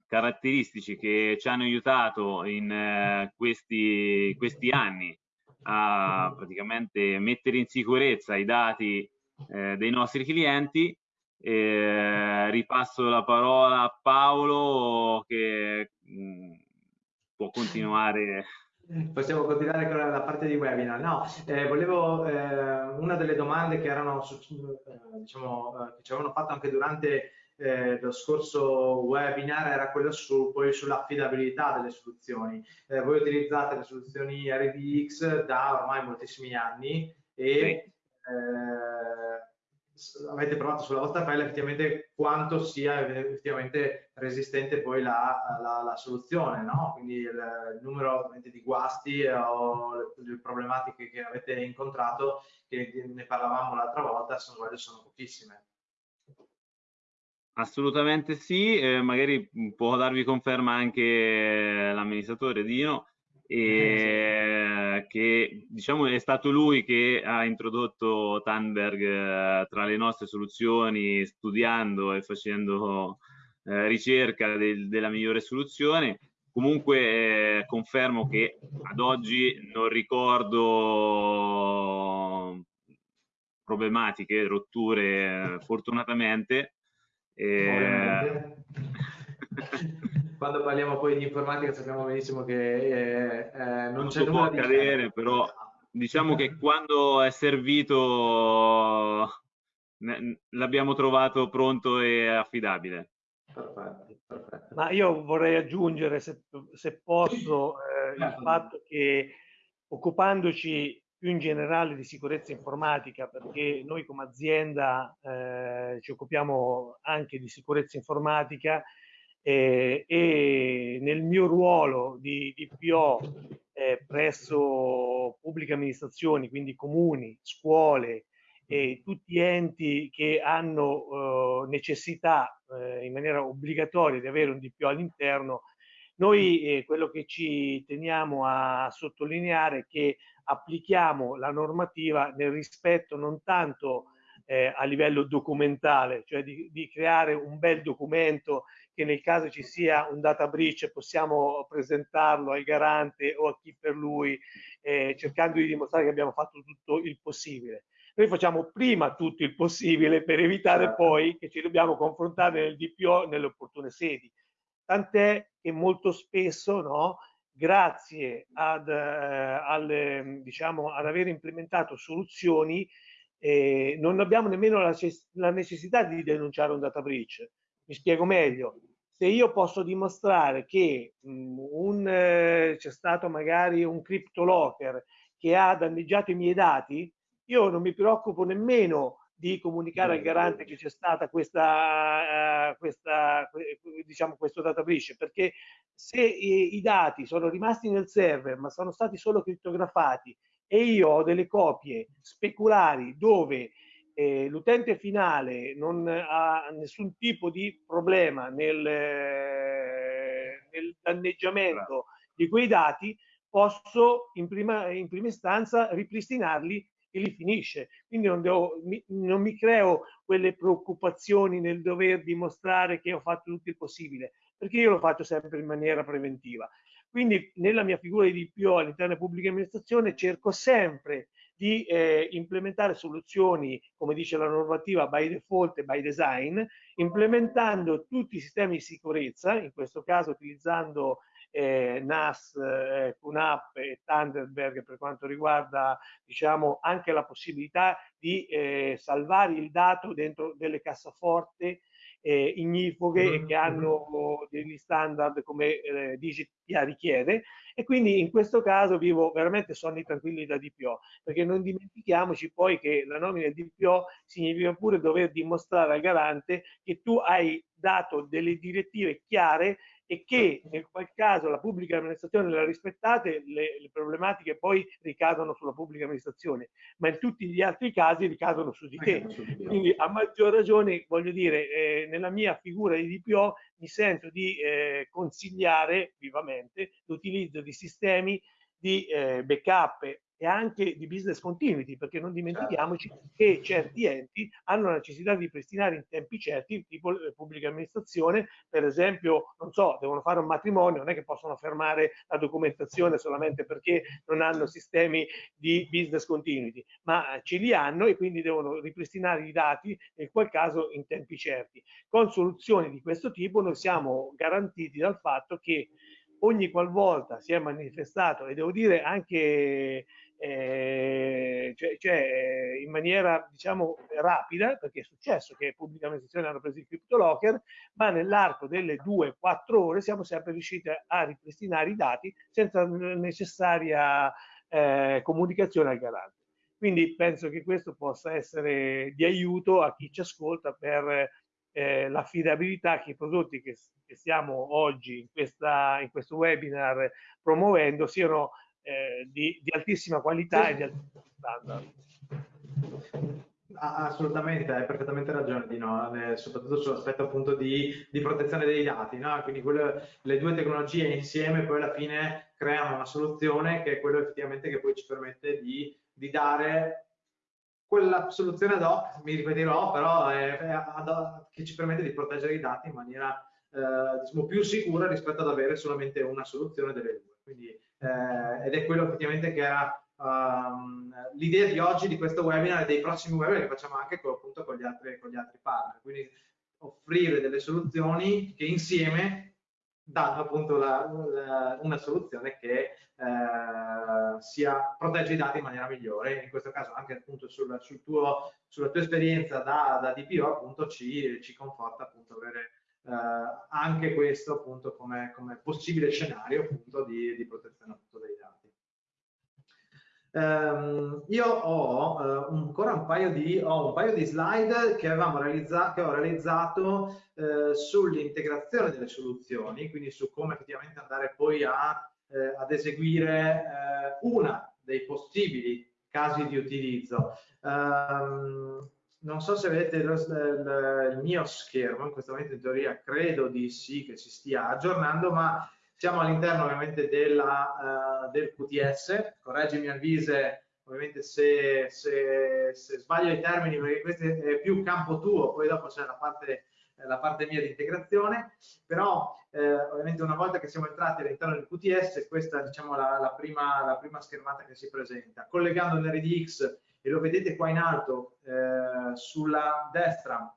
caratteristici che ci hanno aiutato in eh, questi, questi, anni a praticamente mettere in sicurezza i dati eh, dei nostri clienti. ripasso la parola a Paolo che mh, mm, può continuare Possiamo continuare con la parte di webinar. No, eh, volevo, eh, una delle domande che erano, eh, diciamo, eh, che ci avevano fatto anche durante eh, lo scorso webinar era quella su, poi sull'affidabilità delle soluzioni. Eh, voi utilizzate le soluzioni RDX da ormai moltissimi anni e avete provato sulla vostra pelle effettivamente quanto sia effettivamente resistente poi la, la, la soluzione, no? quindi il, numero di guasti o le, le, problematiche che avete incontrato, che ne parlavamo l'altra volta, sono, sono pochissime. Assolutamente sì, eh, magari può darvi conferma anche l'amministratore Dino e che diciamo è stato lui che ha introdotto Tandberg eh, tra le nostre soluzioni studiando e facendo eh, ricerca del, della migliore soluzione. Comunque eh, confermo che ad oggi non ricordo problematiche, rotture fortunatamente. Eh, quando parliamo poi di informatica sappiamo benissimo che eh, eh, non c'è nulla può accadere, però diciamo che quando è servito l'abbiamo trovato pronto e affidabile. Perfetto, perfetto. Ma io vorrei aggiungere, se, se posso, eh, il certo. fatto che occupandoci più in generale di sicurezza informatica, perché noi come azienda eh, ci occupiamo anche di sicurezza informatica, eh, e nel mio ruolo di, di PO eh, presso pubbliche amministrazioni, quindi comuni, scuole e tutti enti che hanno eh, necessità eh, in maniera obbligatoria di avere un DPO all'interno, noi eh, quello che ci teniamo a sottolineare è che applichiamo la normativa nel rispetto non tanto eh, a livello documentale, cioè di, di, creare un bel documento che nel caso ci sia un data breach possiamo presentarlo al garante o a chi per lui, eh, cercando di dimostrare che abbiamo fatto tutto il possibile. Noi facciamo prima tutto il possibile per evitare certo. poi che ci dobbiamo confrontare nel DPO nelle opportune sedi. Tant'è che molto spesso, no, grazie ad, eh, al, diciamo, ad aver implementato soluzioni, eh, non abbiamo nemmeno la, la necessità di denunciare un data breach mi spiego meglio. Se io posso dimostrare che eh, c'è stato magari un CryptoLocker che ha danneggiato i miei dati, io non mi preoccupo nemmeno di comunicare al garante che c'è stata questa, uh, questa diciamo questo data breach perché se i, i, dati sono rimasti nel server ma sono stati solo crittografati e io ho delle copie speculari dove eh, l'utente finale non ha nessun tipo di problema nel, eh, nel danneggiamento di quei dati, posso in prima, in prima istanza ripristinarli e li finisce. Quindi non, devo, mi, non mi creo quelle preoccupazioni nel dover dimostrare che ho fatto tutto il possibile, perché io lo faccio sempre in maniera preventiva. Quindi nella mia figura di DPO all'interno della pubblica amministrazione cerco sempre di eh, implementare soluzioni, come dice la normativa, by default e by design, implementando tutti i sistemi di sicurezza, in questo caso utilizzando eh, NAS, eh, QNAP e Thunderbird per quanto riguarda diciamo, anche la possibilità di eh, salvare il dato dentro delle cassaforte eh, ignifughe e che hanno degli standard come eh, DGPA richiede. E quindi in questo caso vivo veramente sonni tranquilli da DPO perché non dimentichiamoci poi che la nomina DPO significa pure dover dimostrare al garante che tu hai dato delle direttive chiare e che nel qual caso la pubblica amministrazione le ha rispettate, le, le, problematiche poi ricadono sulla pubblica amministrazione, ma in tutti gli altri casi ricadono su di te. Quindi a maggior ragione, voglio dire, eh, nella mia figura di DPO mi sento di eh, consigliare vivamente l'utilizzo di sistemi di eh, backup e anche di business continuity, perché non dimentichiamoci certo. che certi enti hanno la necessità di pristinare in tempi certi, tipo la pubblica amministrazione, per esempio, non so, devono fare un matrimonio, non è che possono fermare la documentazione solamente perché non hanno sistemi di business continuity, ma ce li hanno e quindi devono ripristinare i dati, nel qual caso in tempi certi. Con soluzioni di questo tipo noi siamo garantiti dal fatto che ogni qualvolta si è manifestato, e devo dire anche eh, cioè, cioè, in maniera diciamo rapida, perché è successo che pubbliche amministrazioni hanno preso il CryptoLocker, ma nell'arco delle due, quattro ore siamo sempre riusciti a ripristinare i dati senza necessaria eh, comunicazione al garante. Quindi penso che questo possa essere di aiuto a chi ci ascolta per eh, l'affidabilità che i prodotti che, che stiamo oggi in, questa, in questo webinar promuovendo siano eh, di, di, altissima qualità e di altissimo standard. Assolutamente, hai perfettamente ragione di no, eh, soprattutto sull'aspetto appunto di, di, protezione dei dati, no? quindi quelle, le due tecnologie insieme poi alla fine creano una soluzione che è quello effettivamente che poi ci permette di, di dare quella soluzione ad hoc, mi ripeterò, però è, è ad, che ci permette di proteggere i dati in maniera eh, diciamo, più sicura rispetto ad avere solamente una soluzione delle due. Quindi, eh, ed è quello effettivamente che era um, l'idea di oggi di questo webinar e dei prossimi webinar che facciamo anche con, appunto, con, gli altri, con gli altri partner. Quindi offrire delle soluzioni che insieme danno appunto la, la, una soluzione che eh, sia, protegge i dati in maniera migliore. In questo caso anche appunto sul, sul tuo, sulla tua esperienza da, da DPO appunto ci, ci conforta appunto avere anche questo appunto come, come possibile scenario appunto di, di protezione appunto dei dati. Um, io ho uh, ancora un paio, di, un paio di slide che, realizzato, che ho realizzato uh, sull'integrazione delle soluzioni, quindi su come effettivamente andare poi a, uh, ad eseguire una dei possibili casi di utilizzo. Um, non so se vedete il, il, il, mio schermo, in questo momento in teoria credo di sì che si stia aggiornando, ma siamo all'interno ovviamente della, uh, del QTS, correggimi Alvise ovviamente se, se, se, sbaglio i termini perché questo è più campo tuo, poi dopo c'è la parte, la parte mia di integrazione, però eh, ovviamente una volta che siamo entrati all'interno del QTS, questa è diciamo, la, la, prima, la prima schermata che si presenta. Collegando l'RDX e lo vedete qua in alto eh, sulla destra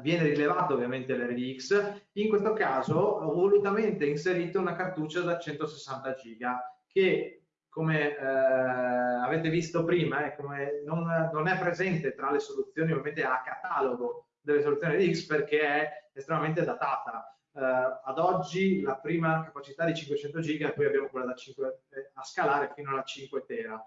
viene rilevato ovviamente l'RDX, in questo caso ho volutamente inserito una cartuccia da 160 giga che come eh, avete visto prima eh, non, non, è presente tra le soluzioni ovviamente a catalogo delle soluzioni RDX perché è estremamente datata. Eh, ad oggi la prima capacità di 500 giga poi abbiamo quella da 5 eh, a scalare fino alla 5 tera.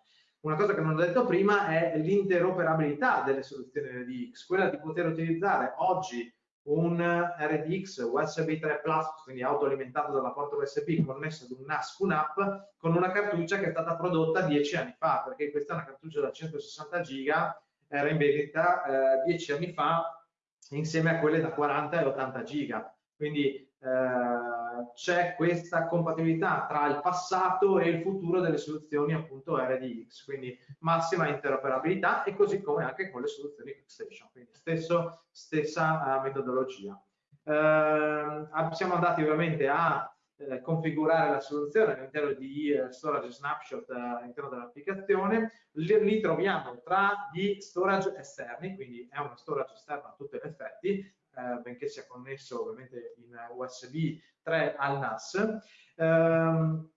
Una cosa che non ho detto prima è l'interoperabilità delle soluzioni RDX, quella di poter utilizzare oggi un RDX USB 3 Plus, quindi autoalimentato dalla porta USB connesso ad un NAS QNAP con una cartuccia che è stata prodotta dieci anni fa, perché questa è una cartuccia da 160 giga, era in vendita eh, dieci anni fa insieme a quelle da 40 e 80 giga. Quindi eh, c'è questa compatibilità tra il passato e il futuro delle soluzioni appunto RDX, quindi massima interoperabilità e così come anche con le soluzioni QuickStation, quindi stesso, stessa uh, metodologia. Uh, siamo andati ovviamente a eh, configurare la soluzione all'interno di eh, storage snapshot eh, all'interno dell'applicazione, li, li, troviamo tra gli storage esterni, quindi è uno storage esterno a tutti gli effetti, eh, benché sia connesso ovviamente in USB 3 al NAS. Eh,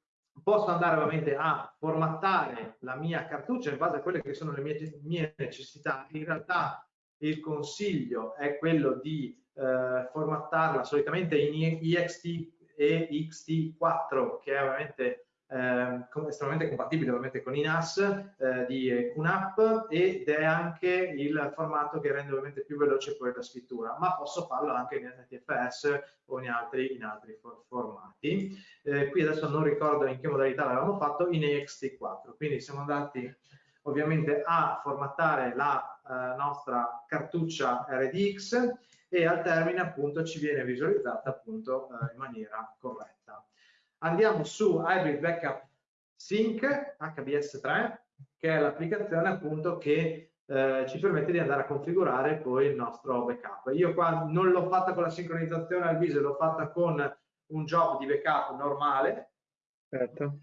posso andare ovviamente a formattare la mia cartuccia in base a quelle che sono le mie, mie necessità. In realtà il consiglio è quello di eh, formattarla solitamente in EXT e XT4 che è ovviamente estremamente compatibile ovviamente con i NAS eh, di QNAP ed è anche il formato che rende ovviamente più veloce poi la scrittura, ma posso farlo anche in NTFS o in altri, in altri for formati. Eh, qui adesso non ricordo in che modalità l'avevamo fatto, in EXT4, quindi siamo andati ovviamente a formattare la eh, nostra cartuccia RDX e al termine appunto ci viene visualizzata appunto eh, in maniera corretta. Andiamo su Hybrid Backup Sync HBS3 che è l'applicazione appunto che eh, ci permette di andare a configurare poi il nostro backup. Io qua non l'ho fatta con la sincronizzazione al viso, l'ho fatta con un job di backup normale. Certo.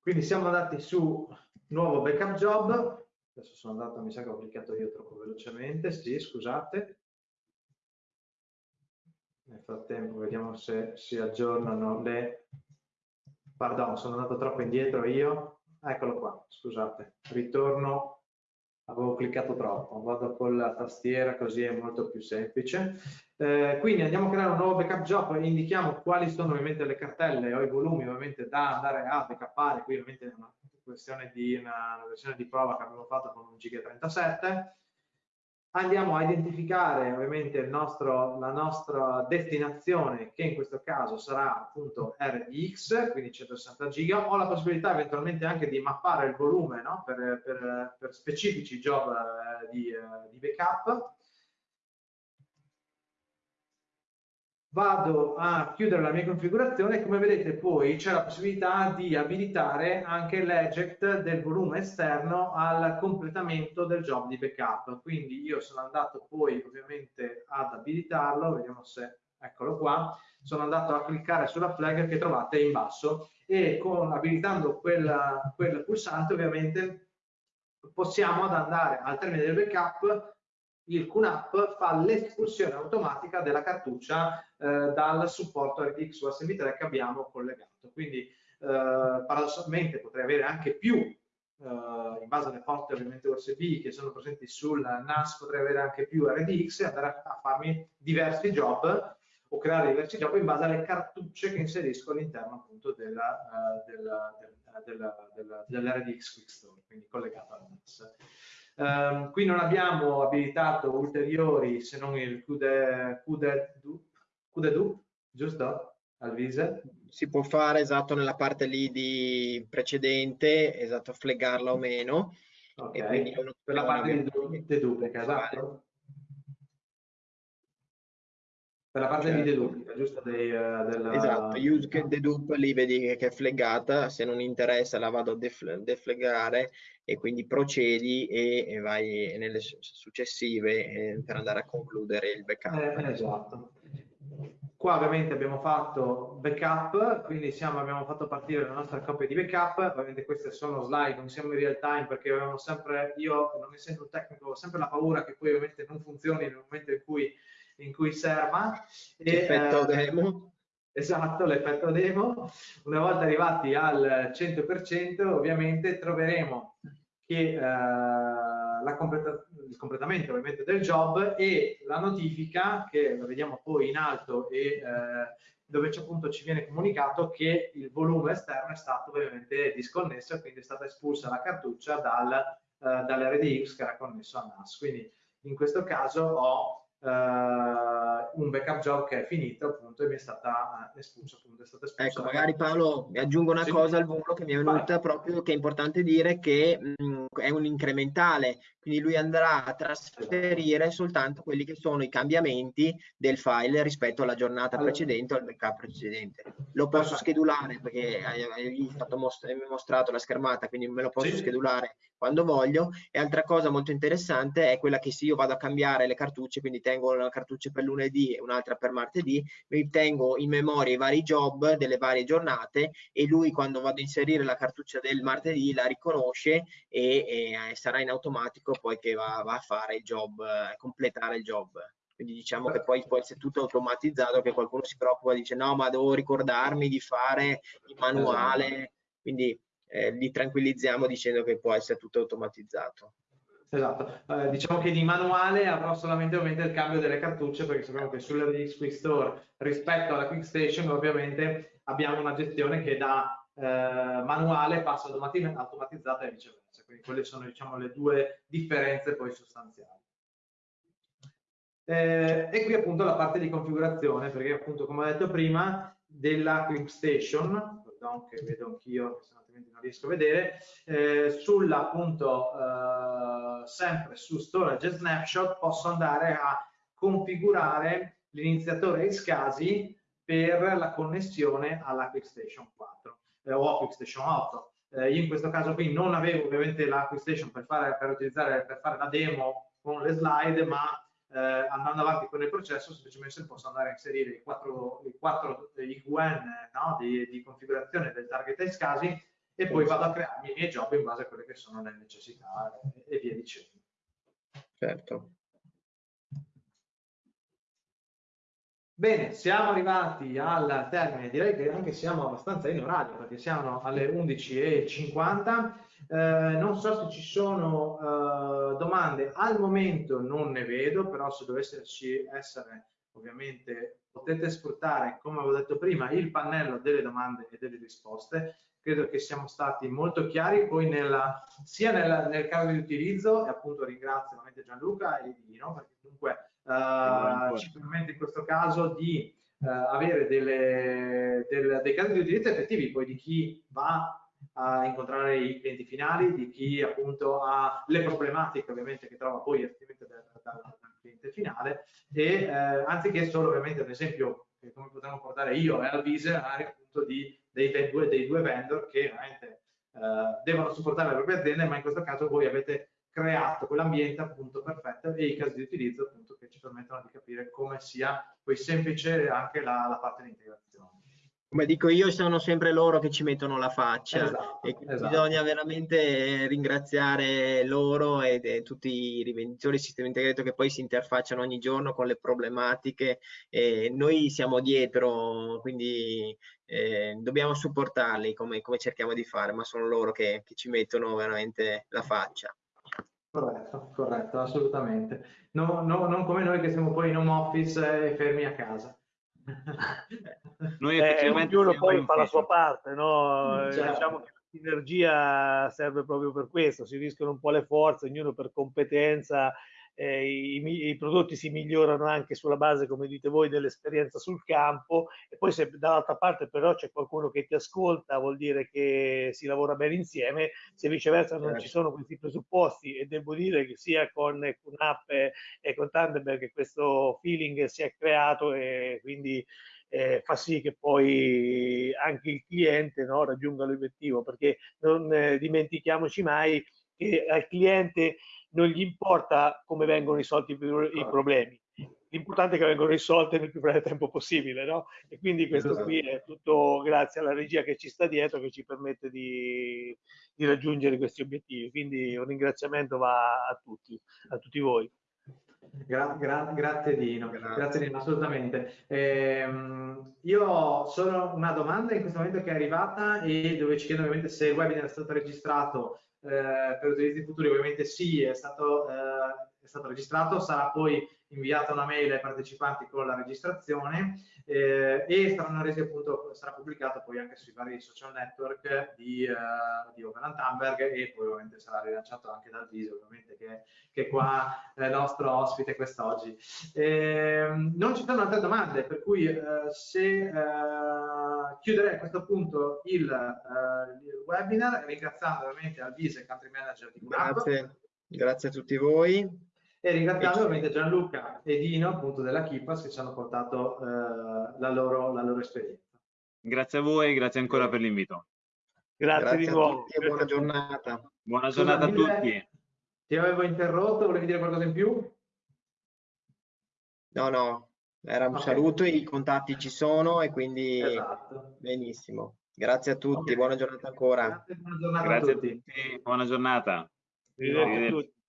Quindi siamo andati su nuovo backup job, adesso sono andato, mi sa che ho cliccato io troppo velocemente, sì, scusate. Nel frattempo vediamo se si aggiornano le... Pardon, sono andato troppo indietro io. Eccolo qua, scusate, ritorno. Avevo cliccato troppo, vado con la tastiera così è molto più semplice. Eh, quindi andiamo a creare un nuovo backup job, indichiamo quali sono ovviamente le cartelle o i volumi ovviamente da andare a backupare, qui ovviamente è una questione di una, versione di prova che abbiamo fatto con un giga 37 andiamo a identificare ovviamente nostro, la nostra destinazione che in questo caso sarà appunto RDX, quindi 160 giga, ho la possibilità eventualmente anche di mappare il volume no? per, per, per, specifici job eh, di, eh, di backup vado a chiudere la mia configurazione. E come vedete poi c'è la possibilità di abilitare anche l'eject del volume esterno al completamento del job di backup. Quindi io sono andato poi ovviamente ad abilitarlo vediamo se eccolo qua. Sono andato a cliccare sulla flag che trovate in basso e con, abilitando quel, quel pulsante ovviamente possiamo andare al termine del backup il QNAP fa l'espulsione automatica della cartuccia eh, dal supporto RTX USB3 che abbiamo collegato. Quindi eh, paradossalmente potrei avere anche più, eh, in base alle porte ovviamente USB che sono presenti sul NAS, potrei avere anche più RDX e andare a, farmi diversi job o creare diversi job in base alle cartucce che inserisco all'interno appunto della, uh, della, della, della, dell'RDX Quickstore, quindi collegato al NAS. Um, qui non abbiamo abilitato ulteriori se non il QDEDUP, giusto? Al vise. Si può fare esatto nella parte lì di precedente, esatto, fleggarla o meno. Ok, per la parte di deduplica, esatto per la parte certo. di deduplica, giusto? Dei, uh, della... Esatto, use dedup lì vedi che è fleggata, se non interessa la vado a def defleggare e quindi procedi e, e vai nelle successive eh, per andare a concludere il backup. Eh, esatto. Qua ovviamente abbiamo fatto backup, quindi siamo, abbiamo fatto partire la nostra coppia di backup, ovviamente queste sono slide, non siamo in real time perché avevamo sempre, io non essendo un tecnico, ho sempre la paura che poi ovviamente non funzioni nel momento in cui in cui serva. L'effetto eh, demo. Esatto, l'effetto demo. Una volta arrivati al 100%, ovviamente troveremo che eh, completa il completamento ovviamente del job e la notifica, che la vediamo poi in alto e eh, dove appunto ci viene comunicato che il volume esterno è stato ovviamente disconnesso quindi è stata espulsa la cartuccia dal, eh, dall'RDX che era connesso al NAS. Quindi in questo caso ho un backup job che è finito appunto e mi è stata espulsa appunto è stata espulsa ecco magari Paolo mi aggiungo una sì. cosa al volo che mi è venuta Vai. proprio che è importante dire che mh, è un incrementale quindi lui andrà a trasferire soltanto quelli che sono i cambiamenti del file rispetto alla giornata allora. precedente o al backup precedente lo posso schedulare perché hai, fatto most mostrato la schermata quindi me lo posso sì. schedulare quando voglio. E altra cosa molto interessante è quella che se io vado a cambiare le cartucce quindi tengo una cartuccia per lunedì e un'altra per martedì, mi tengo in memoria i vari job delle varie giornate e lui quando vado a inserire la cartuccia del martedì la riconosce e, e sarà in automatico poi che va, va a fare il job, a completare il job. Quindi diciamo che poi può essere tutto automatizzato che qualcuno si preoccupa e dice no ma devo ricordarmi di fare il manuale quindi eh, li tranquillizziamo dicendo che può essere tutto automatizzato. Esatto, eh, diciamo che di manuale avrò solamente ovviamente il cambio delle cartucce perché sappiamo che sull'RDX Quick Store rispetto alla Quick Station ovviamente abbiamo una gestione che da eh, manuale passa automatizzata e viceversa, quindi quelle sono diciamo le due differenze poi sostanziali. Eh, e qui appunto la parte di configurazione perché appunto come ho detto prima della Quick Station, pardon che vedo anch'io altrimenti non riesco a vedere, eh, sulla appunto eh, sempre su storage e snapshot posso andare a configurare l'iniziatore SCSI per la connessione alla QuickStation 4 eh, o a QuickStation 8. Eh, io in questo caso qui non avevo ovviamente la QuickStation per fare, per per fare la demo con le slide, ma eh, andando avanti con il processo semplicemente posso andare a inserire i quattro, i quattro IQN no, di, di, configurazione del target SCSI e poi vado a crearmi i miei job in base a quelle che sono le necessità e, via dicendo. Certo. Bene, siamo arrivati al termine, direi che anche siamo abbastanza in orario perché siamo alle 11.50. Eh, non so se ci sono eh, domande, al momento non ne vedo, però se dovesse essere ovviamente potete sfruttare, come avevo detto prima, il pannello delle domande e delle risposte credo che siamo stati molto chiari. Poi nella, sia nella, nel caso di utilizzo e appunto ringrazio ovviamente Gianluca e Dino perché comunque uh, ci permette in questo caso di uh, avere delle, del, dei casi di utilizzo effettivi poi di chi va a incontrare i clienti finali, di chi appunto ha le problematiche ovviamente che trova poi effettivamente dal, dal, dal cliente finale e eh, anziché solo ovviamente un esempio che come potremmo portare io e Alvise appunto di dei, due, dei due vendor che veramente eh, devono supportare le proprie aziende, ma in questo caso voi avete creato quell'ambiente appunto perfetto e i casi di utilizzo appunto che ci permettono di capire come sia poi semplice anche la, la parte di integrazione come dico io, sono sempre loro che ci mettono la faccia esatto, e esatto. bisogna veramente ringraziare loro e, e, tutti i rivenditori del sistema integrato che poi si interfacciano ogni giorno con le problematiche e noi siamo dietro, quindi eh, dobbiamo supportarli come, come, cerchiamo di fare, ma sono loro che, che ci mettono veramente la faccia. Corretto, corretto, assolutamente. No, no, non come noi che siamo poi in home office e fermi a casa. Noi eh, ognuno poi fa la sua parte, no? Eh, certo. Diciamo che la sinergia serve proprio per questo, si rischiano un po' le forze, ognuno per competenza eh, i, i, prodotti si migliorano anche sulla base, come dite voi, dell'esperienza sul campo. E poi se dall'altra parte però c'è qualcuno che ti ascolta vuol dire che si lavora bene insieme, se viceversa non ci certo. sono questi presupposti e devo dire che sia con QNAP e, e con Thunderbird questo feeling si è creato e quindi eh, fa sì che poi anche il cliente no, raggiunga l'obiettivo. Perché non eh, dimentichiamoci mai che al cliente non gli importa come vengono risolti i problemi, l'importante è che vengano risolti nel più breve tempo possibile, no? E quindi questo esatto. qui è tutto grazie alla regia che ci sta dietro che ci permette di, di raggiungere questi obiettivi. Quindi un ringraziamento va a tutti, a tutti voi. Gra gra grazie Dino, grazie. grazie Dino, assolutamente. Eh, io ho solo una domanda in questo momento che è arrivata e dove ci chiedo ovviamente se il webinar è stato registrato per utilizzi futuri ovviamente sì, è stato, eh, è stato registrato, sarà poi inviata una mail ai partecipanti con la registrazione eh, e saranno resi appunto, sarà pubblicato poi anche sui vari social network di, uh, di Open Amberg e poi ovviamente sarà rilanciato anche dal viso ovviamente che, che qua è il nostro ospite quest'oggi. Eh, non ci sono altre domande per cui uh, se uh, chiuderei a questo punto il, il webinar ringraziando ovviamente Alvise Country Manager di Grazie, grazie a tutti voi e ringraziando ovviamente Gianluca e Dino appunto della Kipas che ci hanno portato eh, la, loro, la, loro, esperienza. Grazie a voi, grazie ancora per l'invito. Grazie, grazie, di nuovo. e buona giornata. Buona giornata Scusa, a tutti. Ti avevo interrotto, volevi dire qualcosa in più? No, no, era un okay. saluto, i contatti ci sono e quindi esatto. benissimo. Grazie a tutti, okay. buona giornata ancora. Grazie, buona giornata Grazie a tutti. a tutti. Buona giornata. Arrivederci a tutti.